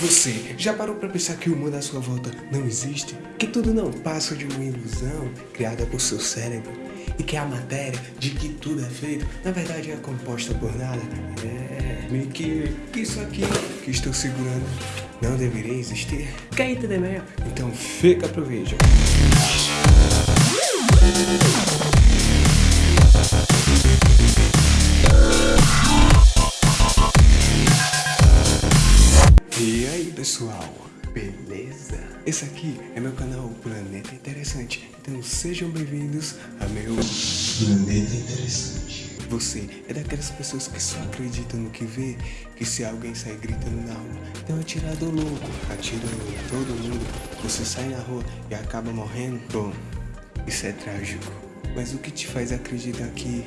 Você já parou para pensar que o mundo à sua volta não existe? Que tudo não passa de uma ilusão criada por seu cérebro? E que a matéria de que tudo é feito, na verdade é composta por nada? É, meio que, isso aqui que estou segurando não deveria existir? Quer entender melhor? Então fica pro vídeo. Aqui é meu canal Planeta Interessante, então sejam bem-vindos a meu Planeta Interessante. Você é daquelas pessoas que só acreditam no que vê, que se alguém sair gritando na rua, tem um atirador louco, atirando em todo mundo, você sai na rua e acaba morrendo? Bom, isso é trágico. Mas o que te faz acreditar que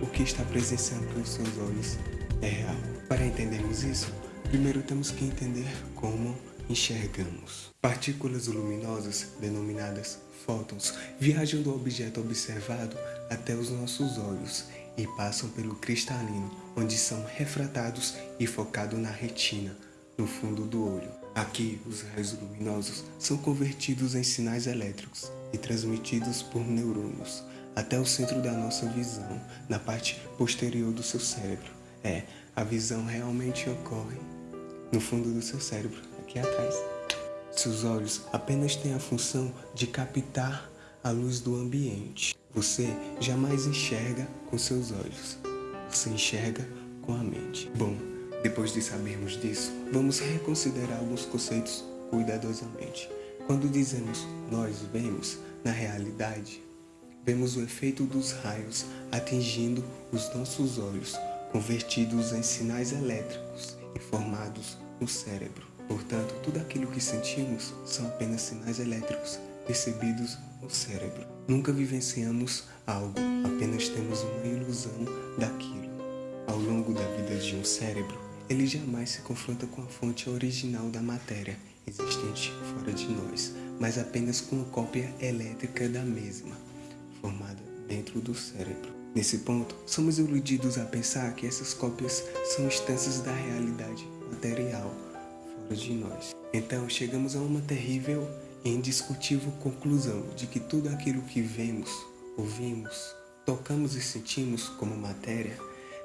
o que está presenciando com os seus olhos é real? Para entendermos isso, Primeiro temos que entender como enxergamos. Partículas luminosas, denominadas fótons, viajam do objeto observado até os nossos olhos e passam pelo cristalino, onde são refratados e focados na retina, no fundo do olho. Aqui, os raios luminosos são convertidos em sinais elétricos e transmitidos por neurônios até o centro da nossa visão, na parte posterior do seu cérebro. É, a visão realmente ocorre no fundo do seu cérebro, aqui atrás. Seus olhos apenas têm a função de captar a luz do ambiente. Você jamais enxerga com seus olhos, você enxerga com a mente. Bom, depois de sabermos disso, vamos reconsiderar alguns conceitos cuidadosamente. Quando dizemos nós vemos, na realidade, vemos o efeito dos raios atingindo os nossos olhos, convertidos em sinais elétricos e formados no cérebro. Portanto, tudo aquilo que sentimos são apenas sinais elétricos percebidos no cérebro. Nunca vivenciamos algo, apenas temos uma ilusão daquilo. Ao longo da vida de um cérebro, ele jamais se confronta com a fonte original da matéria existente fora de nós, mas apenas com a cópia elétrica da mesma, formada dentro do cérebro. Nesse ponto, somos iludidos a pensar que essas cópias são instâncias da realidade material fora de nós. Então chegamos a uma terrível e indiscutível conclusão de que tudo aquilo que vemos, ouvimos, tocamos e sentimos como matéria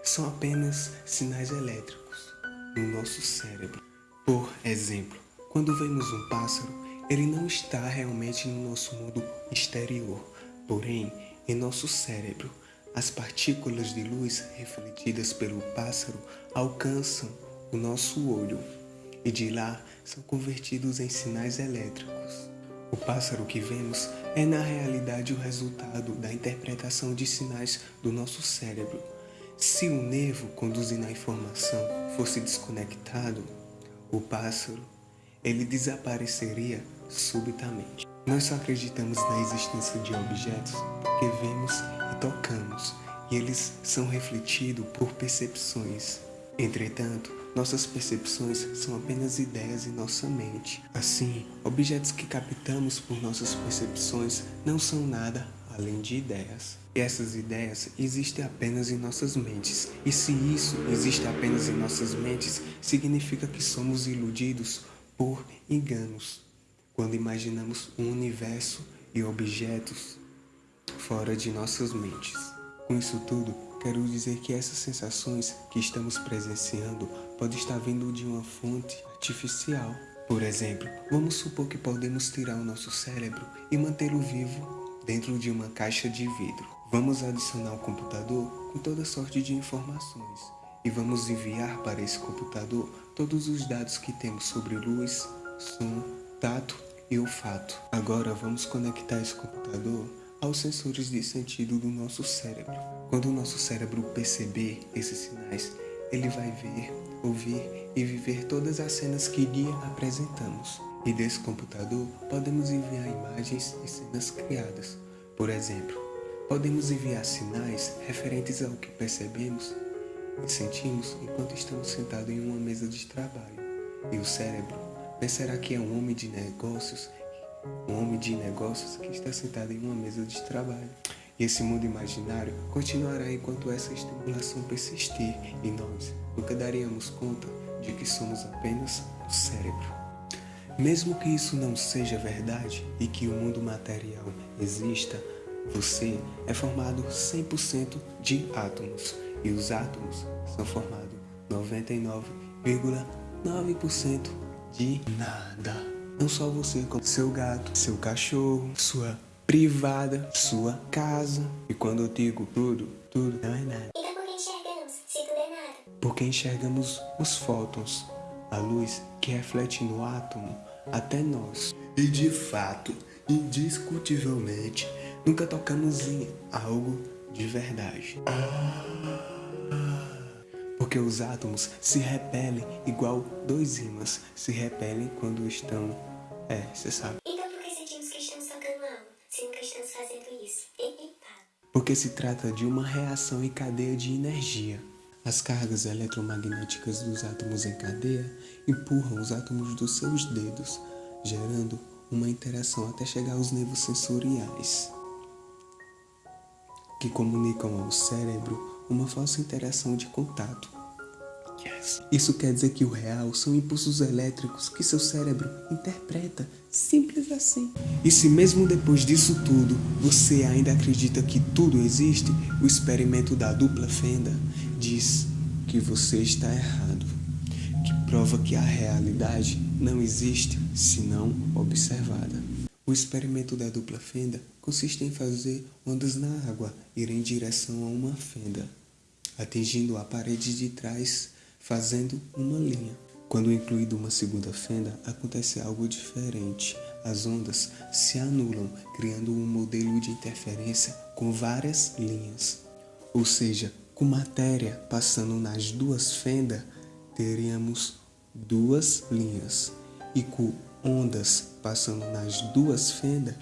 são apenas sinais elétricos no nosso cérebro. Por exemplo, quando vemos um pássaro, ele não está realmente no nosso mundo exterior, porém, em nosso cérebro, as partículas de luz refletidas pelo pássaro alcançam o nosso olho e de lá são convertidos em sinais elétricos. O pássaro que vemos é na realidade o resultado da interpretação de sinais do nosso cérebro. Se o nervo conduzindo a informação fosse desconectado, o pássaro ele desapareceria subitamente. Nós só acreditamos na existência de objetos porque vemos e tocamos, e eles são refletidos por percepções. Entretanto, nossas percepções são apenas ideias em nossa mente. Assim, objetos que captamos por nossas percepções não são nada além de ideias. E essas ideias existem apenas em nossas mentes. E se isso existe apenas em nossas mentes, significa que somos iludidos por enganos. Quando imaginamos um universo e objetos fora de nossas mentes. Com isso tudo, quero dizer que essas sensações que estamos presenciando podem estar vindo de uma fonte artificial. Por exemplo, vamos supor que podemos tirar o nosso cérebro e mantê-lo vivo dentro de uma caixa de vidro. Vamos adicionar o computador com toda sorte de informações e vamos enviar para esse computador todos os dados que temos sobre luz, som, tato e olfato. Agora vamos conectar esse computador aos sensores de sentido do nosso cérebro. Quando o nosso cérebro perceber esses sinais, ele vai ver, ouvir e viver todas as cenas que lhe apresentamos. E desse computador podemos enviar imagens e cenas criadas. Por exemplo, podemos enviar sinais referentes ao que percebemos e sentimos enquanto estamos sentados em uma mesa de trabalho. E o cérebro pensará que é um homem de negócios um homem de negócios que está sentado em uma mesa de trabalho. E esse mundo imaginário continuará enquanto essa estimulação persistir e nós nunca daríamos conta de que somos apenas o cérebro. Mesmo que isso não seja verdade e que o mundo material exista, você é formado 100% de átomos e os átomos são formados 99,9% de nada. Não só você, como seu gato, seu cachorro, sua privada, sua casa. E quando eu digo tudo, tudo não é nada. Então por que enxergamos, se tudo é nada? Porque enxergamos os fótons, a luz que reflete no átomo até nós. E de fato, indiscutivelmente, nunca tocamos em algo de verdade. Porque os átomos se repelem igual dois ímãs se repelem quando estão... É, você sabe. Porque se trata de uma reação em cadeia de energia. As cargas eletromagnéticas dos átomos em cadeia empurram os átomos dos seus dedos, gerando uma interação até chegar aos nervos sensoriais, que comunicam ao cérebro uma falsa interação de contato. Yes. Isso quer dizer que o real são impulsos elétricos que seu cérebro interpreta, simples assim. E se mesmo depois disso tudo você ainda acredita que tudo existe, o experimento da dupla fenda diz que você está errado, que prova que a realidade não existe senão observada. O experimento da dupla fenda consiste em fazer ondas na água ir em direção a uma fenda, atingindo a parede de trás, fazendo uma linha. Quando incluído uma segunda fenda, acontece algo diferente. As ondas se anulam, criando um modelo de interferência com várias linhas. Ou seja, com matéria passando nas duas fendas, teríamos duas linhas. E com ondas passando nas duas fendas,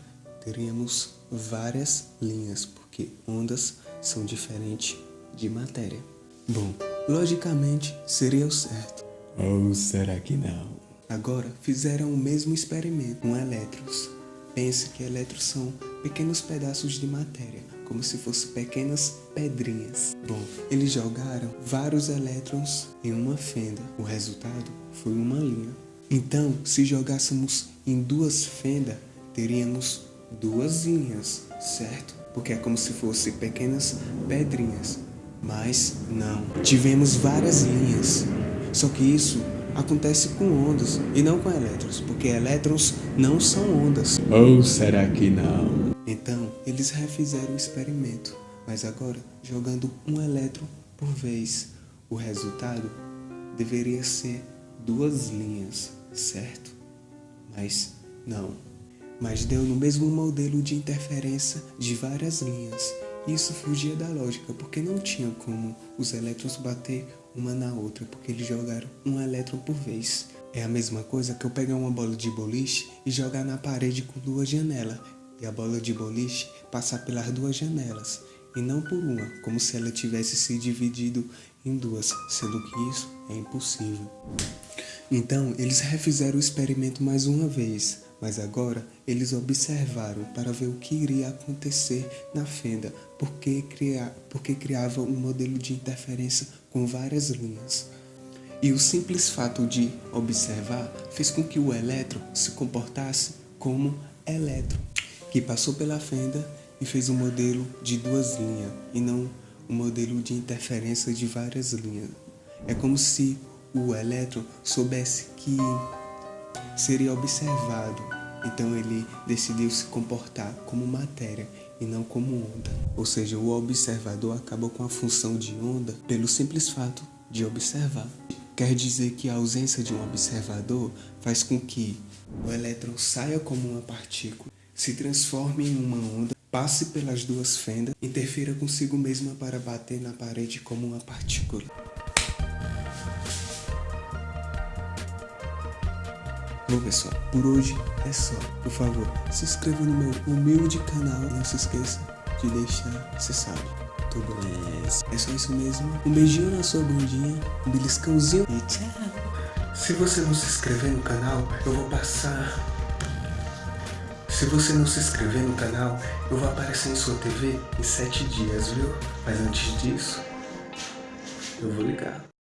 teríamos várias linhas, porque ondas são diferentes de matéria. Bom, logicamente seria o certo. Ou será que não? Agora fizeram o mesmo experimento com elétrons. Pense que elétrons são pequenos pedaços de matéria, como se fossem pequenas pedrinhas. Bom, eles jogaram vários elétrons em uma fenda. O resultado foi uma linha. Então, se jogássemos em duas fendas, teríamos duas linhas, certo? Porque é como se fossem pequenas pedrinhas. Mas não, tivemos várias linhas. Só que isso acontece com ondas e não com elétrons, porque elétrons não são ondas. Ou será que não? Então, eles refizeram o experimento, mas agora jogando um elétron por vez. O resultado deveria ser duas linhas, certo? Mas não. Mas deu no mesmo modelo de interferência de várias linhas. Isso fugia da lógica, porque não tinha como os elétrons bater uma na outra, porque eles jogaram um elétron por vez. É a mesma coisa que eu pegar uma bola de boliche e jogar na parede com duas janelas, e a bola de boliche passar pelas duas janelas, e não por uma, como se ela tivesse se dividido em duas, sendo que isso é impossível. Então, eles refizeram o experimento mais uma vez, mas agora eles observaram para ver o que iria acontecer na fenda, porque, cria, porque criava um modelo de interferência com várias linhas. E o simples fato de observar fez com que o elétron se comportasse como elétron, que passou pela fenda e fez um modelo de duas linhas, e não um modelo de interferência de várias linhas. É como se o elétron soubesse que seria observado, então ele decidiu se comportar como matéria e não como onda. Ou seja, o observador acabou com a função de onda pelo simples fato de observar. Quer dizer que a ausência de um observador faz com que o elétron saia como uma partícula, se transforme em uma onda, passe pelas duas fendas, interfira consigo mesma para bater na parede como uma partícula. Bom pessoal, por hoje é só. Por favor, se inscreva no meu humilde canal não se esqueça de deixar, você sabe, tudo beleza. É só isso mesmo. Um beijinho na sua bundinha, um beliscãozinho e tchau. Se você não se inscrever no canal, eu vou passar Se você não se inscrever no canal, eu vou aparecer em sua TV em 7 dias, viu? Mas antes disso, eu vou ligar.